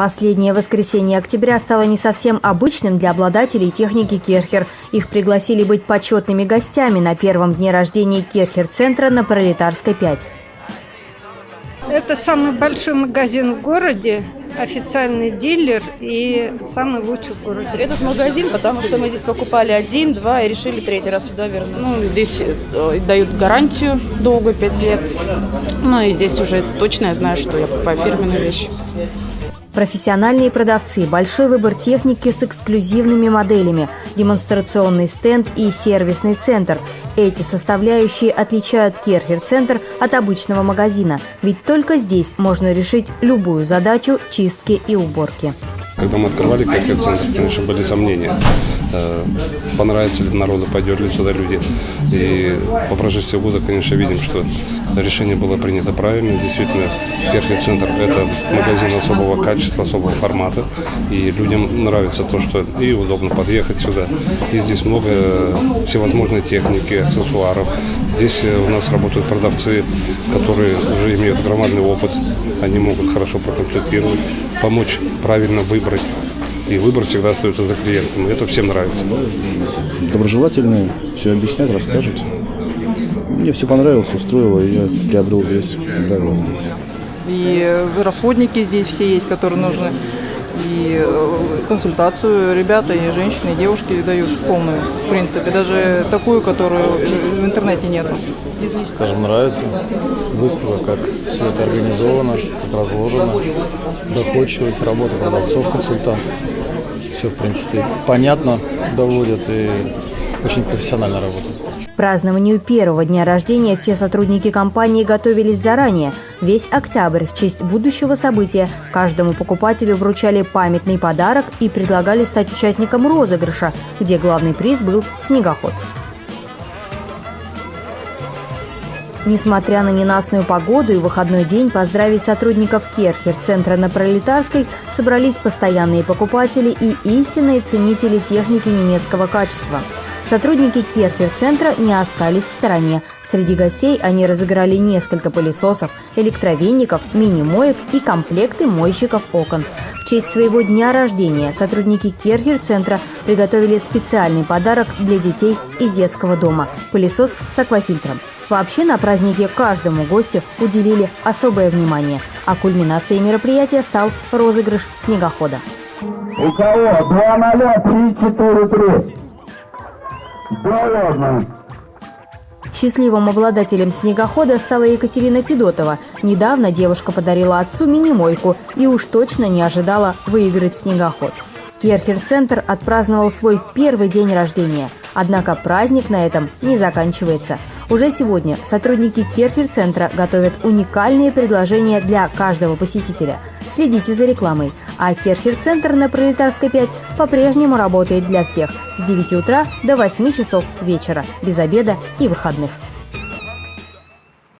Последнее воскресенье октября стало не совсем обычным для обладателей техники Керхер. Их пригласили быть почетными гостями на первом дне рождения Керхер-центра на Пролетарской 5. Это самый большой магазин в городе, официальный дилер и самый лучший в городе. Этот магазин, потому что мы здесь покупали один, два и решили третий раз сюда вернуться. Ну, здесь э, дают гарантию долго, пять лет. Ну и здесь уже точно я знаю, что я покупаю фирменные вещи. Профессиональные продавцы, большой выбор техники с эксклюзивными моделями, демонстрационный стенд и сервисный центр. Эти составляющие отличают Керхер-центр от обычного магазина, ведь только здесь можно решить любую задачу чистки и уборки. Когда мы открывали Керхер-центр, конечно, были сомнения. Э, понравится ли народу, пойдет ли сюда люди. И по прошествии года, конечно, видим, что решение было принято правильно. Действительно, Керхер-центр – это магазин особого качества, особого формата. И людям нравится то, что и удобно подъехать сюда. И здесь много всевозможной техники, аксессуаров. Здесь у нас работают продавцы, которые уже имеют громадный опыт. Они могут хорошо проконсультировать, помочь правильно выбрать и выбор всегда остается за клиентом. И это всем нравится. Доброжелательные, все объяснят, расскажут. Мне все понравилось, устроило, и я приобрел здесь, понравилось здесь. И расходники здесь все есть, которые нужны. И э, консультацию ребята, и женщины, и девушки дают полную, в принципе, даже такую, которую в интернете нет. Скажем, нравится выставка, как все это организовано, как разложено, доходчивость работы продавцов, консультантов все, в принципе, понятно доводят и очень профессионально работают. К празднованию первого дня рождения все сотрудники компании готовились заранее. Весь октябрь в честь будущего события каждому покупателю вручали памятный подарок и предлагали стать участником розыгрыша, где главный приз был снегоход. Несмотря на ненастную погоду и выходной день, поздравить сотрудников Керхер-центра на Пролетарской собрались постоянные покупатели и истинные ценители техники немецкого качества. Сотрудники Керхер-центра не остались в стороне. Среди гостей они разыграли несколько пылесосов, электровеников, мини-моек и комплекты мойщиков окон. В честь своего дня рождения сотрудники Керхер-центра приготовили специальный подарок для детей из детского дома – пылесос с аквафильтром. Вообще на празднике каждому гостю уделили особое внимание, а кульминацией мероприятия стал розыгрыш снегохода. У кого? 2 0 3 4 3. Да ладно. Счастливым обладателем снегохода стала Екатерина Федотова. Недавно девушка подарила отцу мини-мойку и уж точно не ожидала выиграть снегоход. Керхер-центр отпраздновал свой первый день рождения. Однако праздник на этом не заканчивается – уже сегодня сотрудники Керхер-центра готовят уникальные предложения для каждого посетителя. Следите за рекламой. А Керхер-центр на Пролетарской 5 по-прежнему работает для всех с 9 утра до 8 часов вечера, без обеда и выходных.